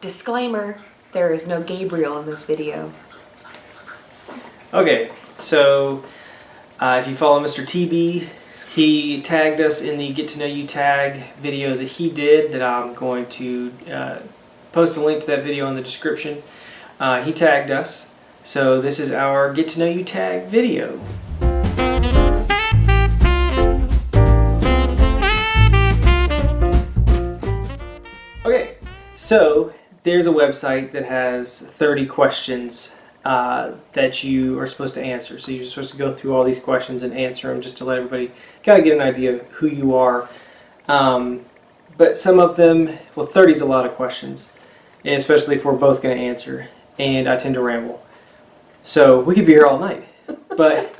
Disclaimer, there is no Gabriel in this video. Okay, so uh, if you follow Mr. TB, he tagged us in the Get to Know You tag video that he did that I'm going to uh, post a link to that video in the description. Uh, he tagged us, so this is our Get to Know You tag video. Okay, so there's a website that has 30 questions uh, that you are supposed to answer. So you're supposed to go through all these questions and answer them just to let everybody kind of get an idea of who you are. Um, but some of them, well, 30 is a lot of questions, especially if we're both going to answer, and I tend to ramble. So we could be here all night. But,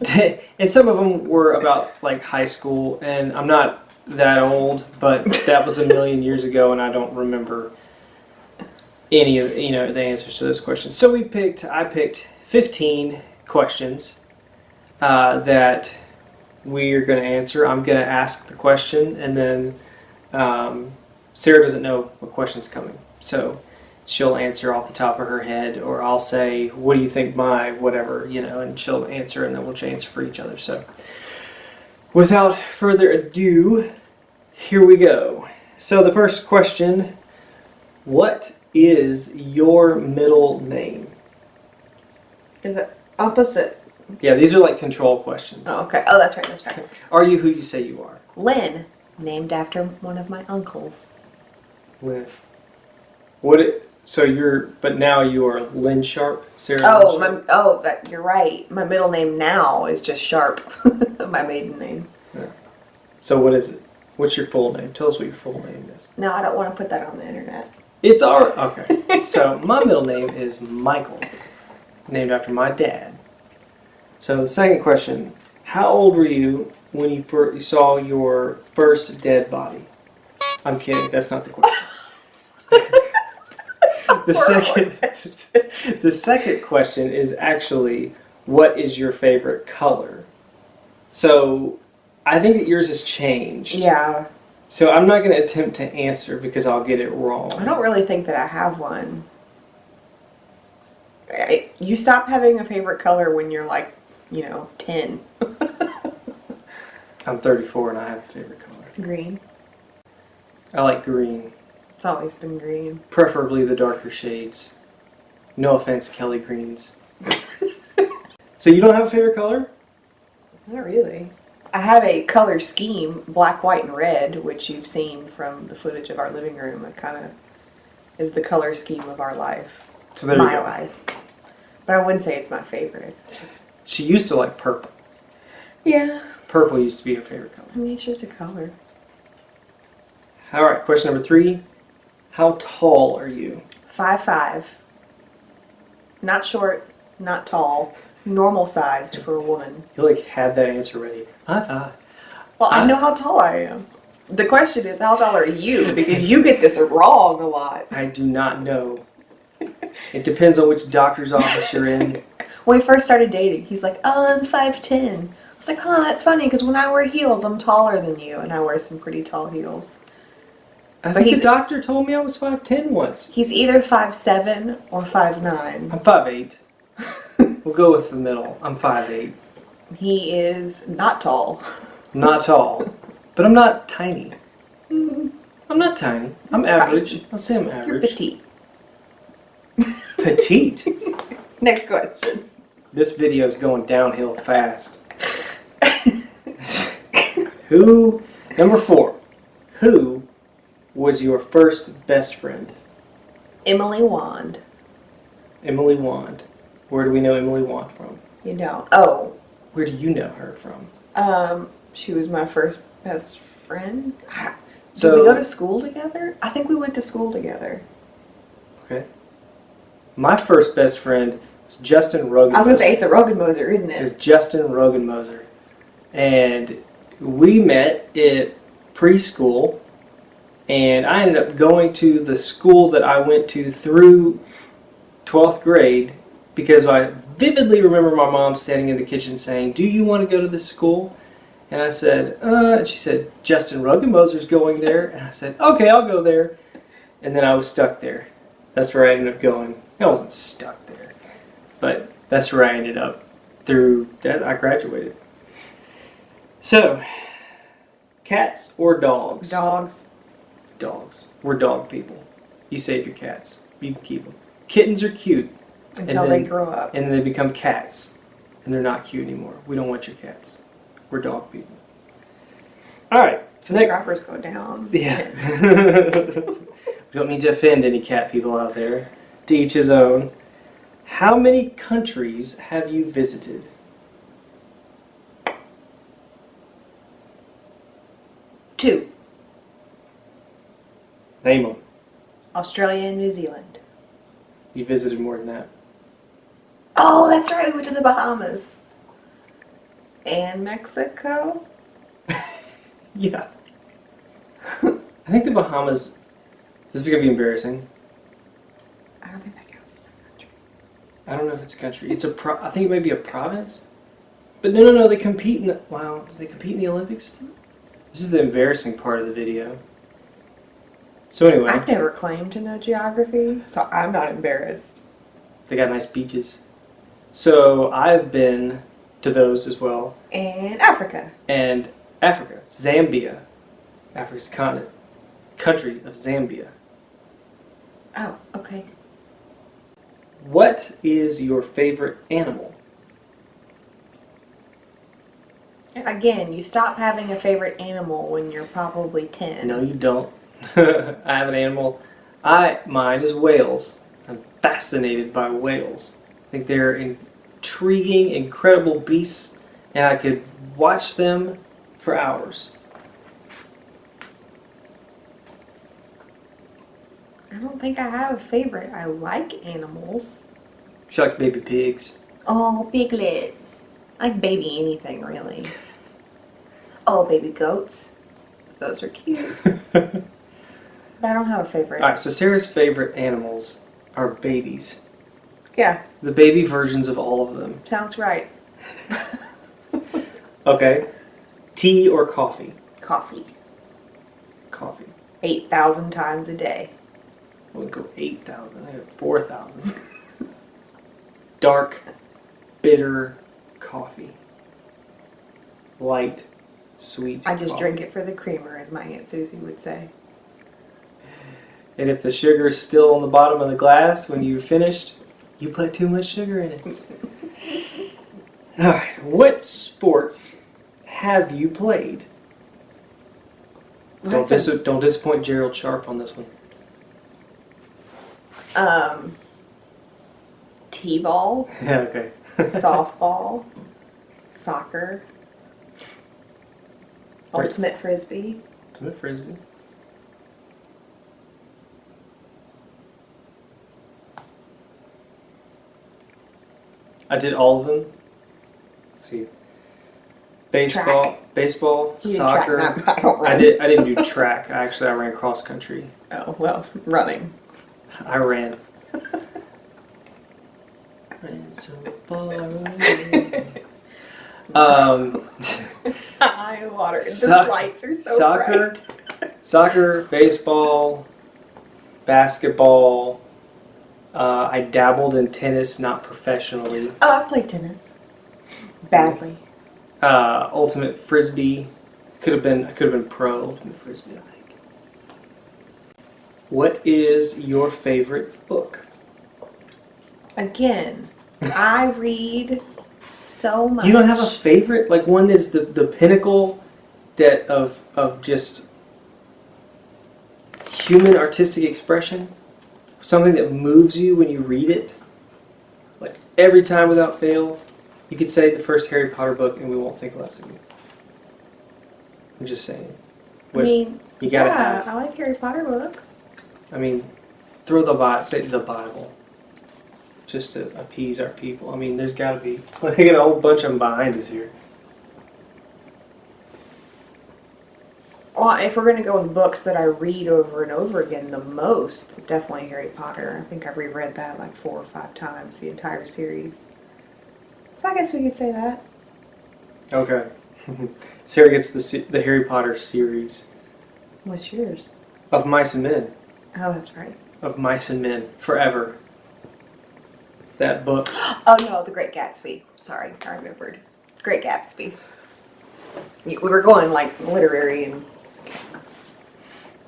and some of them were about like high school, and I'm not that old, but that was a million years ago, and I don't remember any of you know the answers to those questions. So we picked. I picked 15 questions uh, that we are going to answer. I'm going to ask the question, and then um, Sarah doesn't know what question's coming, so she'll answer off the top of her head, or I'll say, "What do you think my whatever?" You know, and she'll answer, and then we'll answer for each other. So. Without further ado, here we go. So the first question, what is your middle name? Is it opposite? Yeah, these are like control questions. Oh, okay. Oh, that's right. That's right. Are you who you say you are? Lynn, named after one of my uncles. Lynn. What it, so you're, but now you are Lynn Sharp, Sarah Oh, Lynn my, oh, that you're right. My middle name now is just Sharp. my maiden name. So what is it? What's your full name? Tell us what your full name is. No, I don't want to put that on the internet. It's our, okay. so my middle name is Michael, named after my dad. So the second question, how old were you when you first saw your first dead body? I'm kidding, that's not the question. the second the second question is actually what is your favorite color? So I think that yours has changed. Yeah. So I'm not going to attempt to answer because I'll get it wrong. I don't really think that I have one. I, you stop having a favorite color when you're like, you know, 10. I'm 34 and I have a favorite color. Green. I like green, It's always been green. preferably the darker shades. No offense, Kelly Greens. so you don't have a favorite color? Not really. I have a color scheme, black, white, and red, which you've seen from the footage of our living room. It kind of is the color scheme of our life, So there you my go. life. But I wouldn't say it's my favorite. She used to like purple. yeah, Purple used to be her favorite color. I mean it's just a color. All right, question number three. How tall are you? Five five. Not short, not tall, normal sized for a woman. You like had that answer ready. High five. Well, I I- know how tall I am. The question is, how tall are you? Because you get this wrong a lot. I do not know. It depends on which doctor's office you're in. When we first started dating, he's like, "Oh, I'm five ten. I was like, "Huh, that's funny because when I wear heels, I'm taller than you, and I wear some pretty tall heels." I So think the doctor told me I was 5'10 once. He's either five seven or five nine. I'm 5'8. we'll go with the middle. I'm 5'8. He is not tall. Not tall, but I'm not tiny. Mm-hmm. I'm not tiny. I'm average. I'll say I'm You're average. petite. Petite. Next question. This video is going downhill fast. Who, number four, who was your first best friend? Emily Wand. Emily Wand. Where do we know Emily Wand from? You know. Oh, Where do you know her from? um, she was my first best friend. Did So- we go to school together? I think we went to school together. Okay. My first best friend was Justin Rogan. I was gonna say it's a Rogan Moser, isn't It was it? Justin Rogenmoser. And we met at preschool, and I ended up going to the school that I went to through 12th grade because I vividly remember my mom standing in the kitchen saying, Do you want to go to this school? And I said, uh, and she said, Justin Rogenmoser's going there. And I said, okay, I'll go there. and then I was stuck there. That's where I ended up going. I wasn't stuck there, but that's where I ended up through that I graduated. So, cats or dogs? Dogs. Dogs. We're dog people. You save your cats. You can keep them. Kittens are cute, Until And they grow up. and then they become cats, and they're not cute anymore. We don't want your cats. We're dog people. All right. So next, Subscribers go down. yeah. we don't mean to offend any cat people out there. To each his own. How many countries have you visited? Two. Name them. Australia and New Zealand. You visited more than that. Oh, that's right. We went to the Bahamas. And Mexico. Yeah. I think the Bahamas. This is gonna be embarrassing. I don't think that counts as a country. I don't know if it's a country. It's a pro. I think it may be a province. But no, no, no. They compete in the. Wow. Do they compete in the Olympics? This is the embarrassing part of the video. So anyway, I've never claimed to know geography, so I'm not embarrassed. they got nice beaches. So I've been to those as well. And Africa. And Africa, Zambia, Africa's continent, country of Zambia. Oh, okay. What is your favorite animal? Again, you stop having a favorite animal when you're probably 10. No, you don't. I have an animal. I mine is whales. I'm fascinated by whales. Think they're intriguing, incredible beasts, and I could watch them for hours. I don't think I have a favorite. I like animals. She likes baby pigs. Oh, piglets. I like baby anything, really. Oh, baby goats. Those are cute. But I don't have a favorite. All right, so Sarah's favorite animals are babies. Yeah, The baby versions of all of them. sounds right. Okay. Tea or coffee? Coffee. Coffee. 8,000 times a day. I would go 8,000. I have 4,000. Dark, bitter coffee. Light, sweet. I just coffee. drink it for the creamer, as my Aunt Susie would say. And if the sugar is still on the bottom of the glass when you're finished, you put too much sugar in it. All right. What sports have you played? Don't, That's a- don't disappoint Gerald Sharp on this one. um, t-ball, Yeah, okay. softball, soccer, ultimate frisbee. Ultimate frisbee. I did all of them. Let's see. Baseball, baseball, You soccer. track, not- I don't run. I did. I didn't do track. I actually I ran cross country. Oh well, running. I ran. ran so far away. Um, High water. The lights are so soccer, bright. soccer, baseball, basketball. Uh, I dabbled in tennis, not professionally. Oh, I've played tennis. Badly. Uh, ultimate frisbee could have been. I could have been pro ultimate frisbee. I think. What is your favorite book? Again, I read so much. You don't have a favorite, like one that's the, the pinnacle that of of just human artistic expression, something that moves you when you read it. Like every time without fail, you could say the first Harry Potter book, and we won't think less of you. I'm just saying. I What, mean, you gotta yeah, have. I like Harry Potter books. I mean, throw the Bible, say the Bible, just to appease our people. I mean, there's got to be. At a whole bunch of them behind us here. Well, if we're gonna go with books that I read over and over again, the most definitely Harry Potter. I think I've reread that like four or five times, the entire series. So I guess we could say that. Okay. Sarah gets the the Harry Potter series What's yours? of Mice and Men. Oh, that's right. of Mice and Men forever. That book. Oh no, The Great Gatsby. Sorry, I remembered. Great Gatsby. We were going like literary and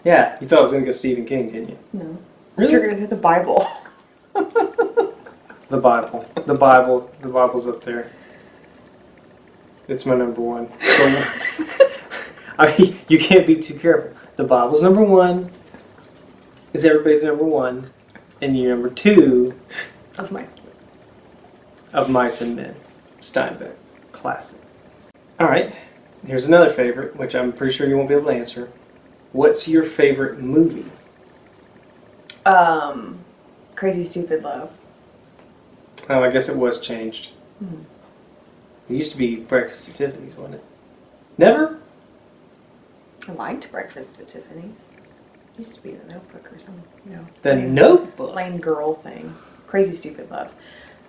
Yeah, you thought I was gonna go Stephen King, didn't you? no. Really? You're gonna say the Bible. The Bible. The Bible. The Bible's up there. It's my number one. I mean, you can't be too careful. The Bible's number one. Is everybody's number one, and your number two of my of Mice and Men, Steinbeck, classic. All right, here's another favorite, which I'm pretty sure you won't be able to answer. What's your favorite movie? um Crazy Stupid Love. Oh, I guess it was changed. Mhm. It used to be Breakfast at Tiffany's, wasn't it? Never? I liked Breakfast at Tiffany's. It Used to be the notebook or something, you know. The lame- Notebook. Lame girl thing. Crazy Stupid Love.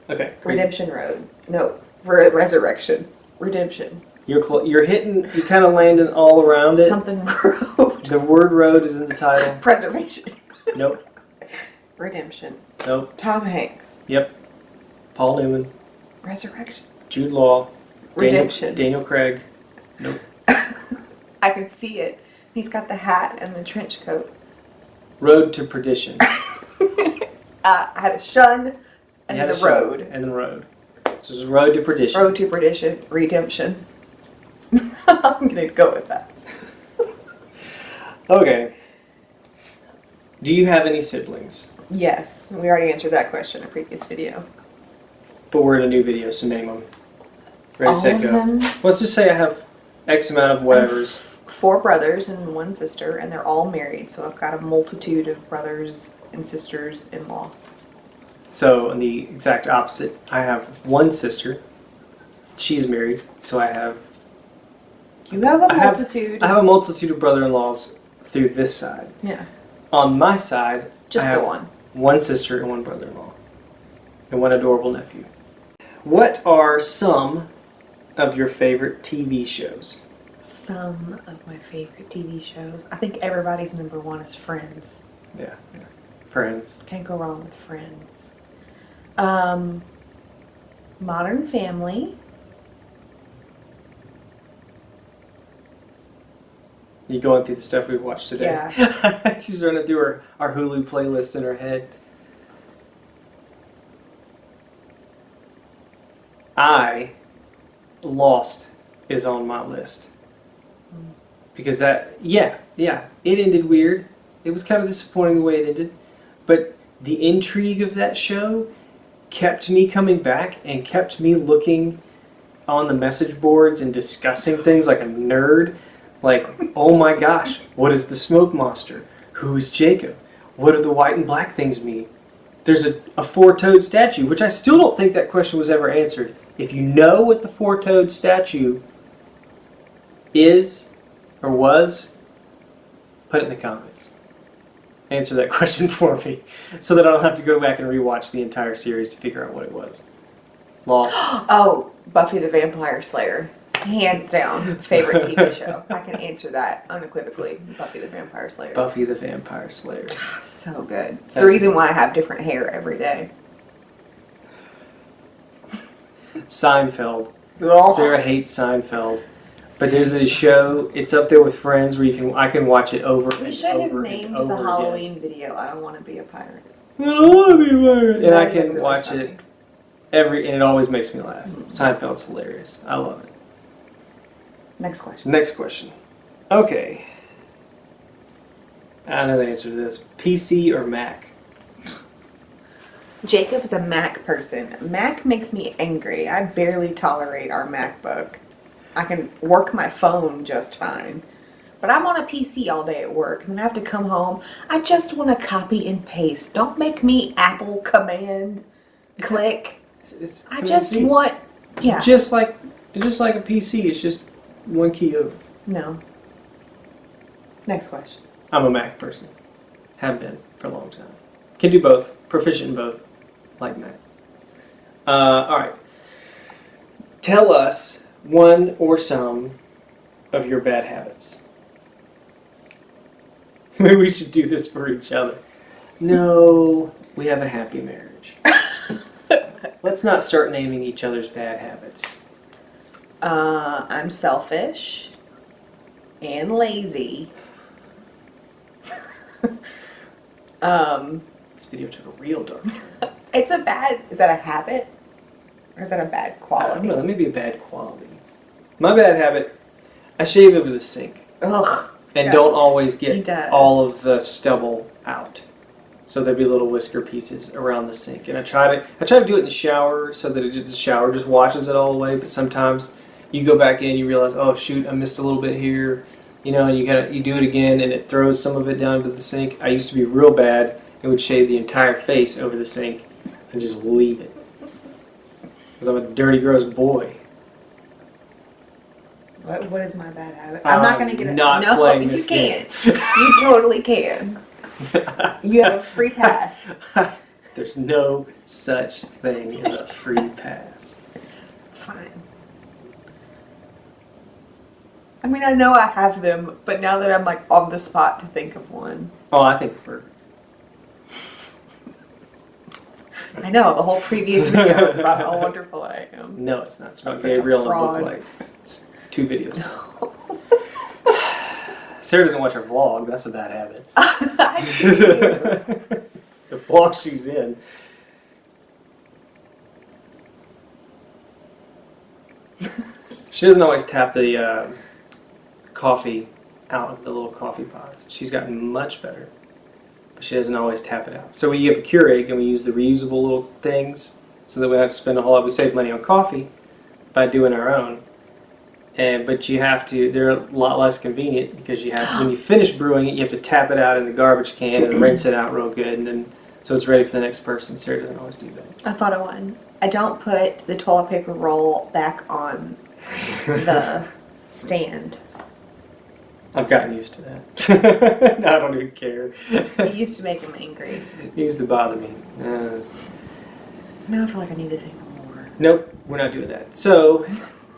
Okay, crazy. Redemption Road. No, Re- Resurrection. Redemption. You're you're hitting. You're kind of landing all around it. Something Road. The word "road" is in the title. Preservation. Nope. Redemption. Nope. Tom Hanks. Yep. Paul Newman, Resurrection. Jude Law, Redemption. Daniel Craig. Nope. I can see it. He's got the hat and the trench coat. Road to Perdition. uh, I had a shun You and had the a road. And then road. So it's Road to Perdition. Road to perdition. Redemption. I'm gonna go with that. Okay. Do you have any siblings? Yes, we already answered that question in a previous video. But we're in a new video, so name them. Ready, All set, of go. them. Let's just say I have X amount of whatevers. Four brothers and one sister, and they're all married. So I've got a multitude of brothers and sisters in law. So on the exact opposite, I have one sister. She's married, so I have You have a I have- multitude. I have a multitude of brother-in-laws through this side. yeah, On my side, just I the have one. one sister and one brother-in-law, and one adorable nephew. What are some of your favorite TV shows? Some of my favorite TV shows. I think everybody's number one is Friends. Yeah, yeah. Friends. Can't go wrong with Friends. Um, Modern Family. You going through the stuff we've watched today? Yeah. She's running through her, our Hulu playlist in her head. I Lost is on my list. Because that yeah, yeah, it ended weird. It was kind of disappointing the way it ended. But the intrigue of that show kept me coming back and kept me looking on the message boards and discussing things like a nerd. Like, oh my gosh, what is the smoke monster? Who is Jacob? What do the white and black things mean? There's a, a four toed statue, which I still don't think that question was ever answered. If you know what the four toed statue is or was, put it in the comments. Answer that question for me so that I don't have to go back and rewatch the entire series to figure out what it was. Lost. Oh, Buffy the Vampire Slayer. Hands down, favorite TV show. I can answer that unequivocally. Buffy the Vampire Slayer. Buffy the Vampire Slayer. So good. It's the reason why I have different hair every day. Seinfeld. Ugh. Sarah hates Seinfeld. But there's a show, it's up there with Friends where you can I can watch it over We and should have named the over again. Halloween video I don't want to be a pirate. I don't want to be a pirate. And I That would can really watch funny. it every and it always makes me laugh. Mhm. Seinfeld's hilarious. I love it. Next question. Next question. Okay. I know the answer to this. PC or Mac? Jacob is a Mac person. Mac makes me angry. I barely tolerate our MacBook. I can work my phone just fine. But I'm on a PC all day at work, and then I have to come home. I just want to copy and paste. Don't make me Apple command click. It's, it's I just want, yeah. just like just like a PC. It's just one key over. No. Next question. I'm a Mac person. Have been for a long time. Can do both. Proficient in both. Like Mac. Uh, all right. Tell us one or some of your bad habits. Maybe we should do this for each other. No, we have a happy marriage. Let's not start naming each other's bad habits. Uh, I'm selfish and lazy. um, This video took a real dark turn. it's a bad. Is that a habit, or is that a bad I don't quality? know, that may be a bad quality. My bad habit, I shave over the sink Ugh. and Yeah. don't always get all of the stubble out. So there'd be little whisker pieces around the sink. And I try to I try to do it in the shower so that it just, the shower just washes it all away, but sometimes you go back in, you realize, oh shoot, I missed a little bit here. You know, and you gotta you do it again and it throws some of it down to the sink. I used to be real bad and would shave the entire face over the sink and just leave it. Because I'm a dirty, gross boy. What, what is my bad habit? I'm not gonna get it. Not no, playing you can't. You totally can. You have a free pass. There's no such thing as a free pass. Fine. I mean, I know I have them, but now that I'm like on the spot to think of one, Oh, I think perfect. I know the whole previous video was about how wonderful I am. No, it's not. It's about like a Gabriel and fraud. Book Light. It's two videos. Sarah doesn't watch her vlog. That's a bad habit. I do too. the vlog she's in. she doesn't always tap the uh, coffee out of the little coffee pods. She's gotten much better, but she doesn't always tap it out. So we have a Keurig and we use the reusable little things so that we don't have to spend a whole lot. We save money on coffee by doing our own. And but you have to. They're a lot less convenient because you have when you finish brewing it, you have to tap it out in the garbage can and rinse it out real good, and then so it's ready for the next person. Sarah doesn't always do that. I thought of one. I don't put the toilet paper roll back on the stand. I've gotten used to that. I don't even care. It used to make him angry. it used to bother me. Uh, Now I feel like I need to think more. nope, we're not doing that. So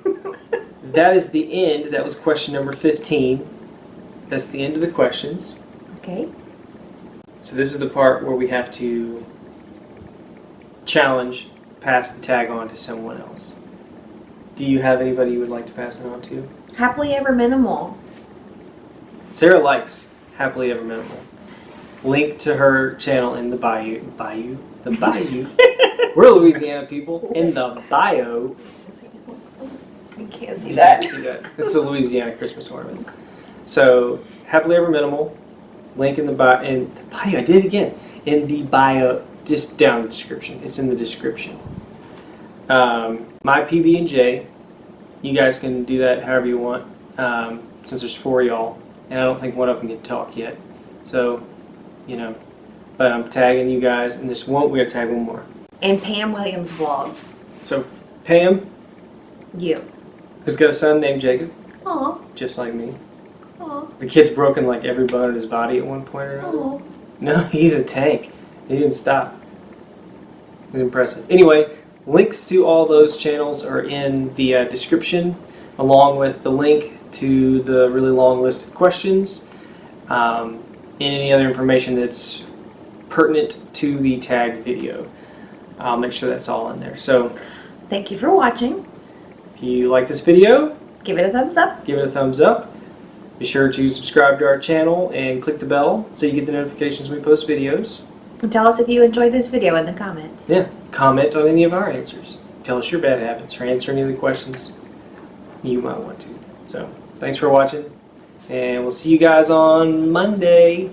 that is the end. That was question number 15. That's the end of the questions. Okay. So this is the part where we have to challenge, pass the tag on to someone else. Do you have anybody you would like to pass it on to? Happily ever minimal. Sarah likes Happily Ever Minimal. Link to her channel in the bayou. Bayou? The bayou? We're Louisiana people. In the bio. You can't see You that. can't see that. It's a Louisiana Christmas ornament. So, Happily Ever Minimal. Link in the bio. In the bio. I did it again. In the bio. Just down the description. It's in the description. Um, my PB and J. You guys can do that however you want. Um, since there's four y'all, and I don't think one of them can talk yet. So, you know, but I'm tagging you guys, and this won't. We're gonna tag one more. And Pam Williams vlog. So, Pam, You. who's got a son named Jacob, Aw. just like me. Aw. The kid's broken like every bone in his body at one point or another. Aw. No, he's a tank. He didn't stop. He's impressive. Anyway, links to all those channels are in the uh, description, along with the link to the really long list of questions um, and any other information that's pertinent to the tag video. I'll make sure that's all in there. So Thank you for watching. if you like this video, Give it a thumbs up. give it a thumbs up. Be sure to subscribe to our channel and click the bell so you get the notifications when we post videos. And tell us if you enjoyed this video in the comments. Yeah, comment on any of our answers. Tell us your bad habits or answer any of the questions you might want to. So, thanks for watching, and we'll see you guys on Monday.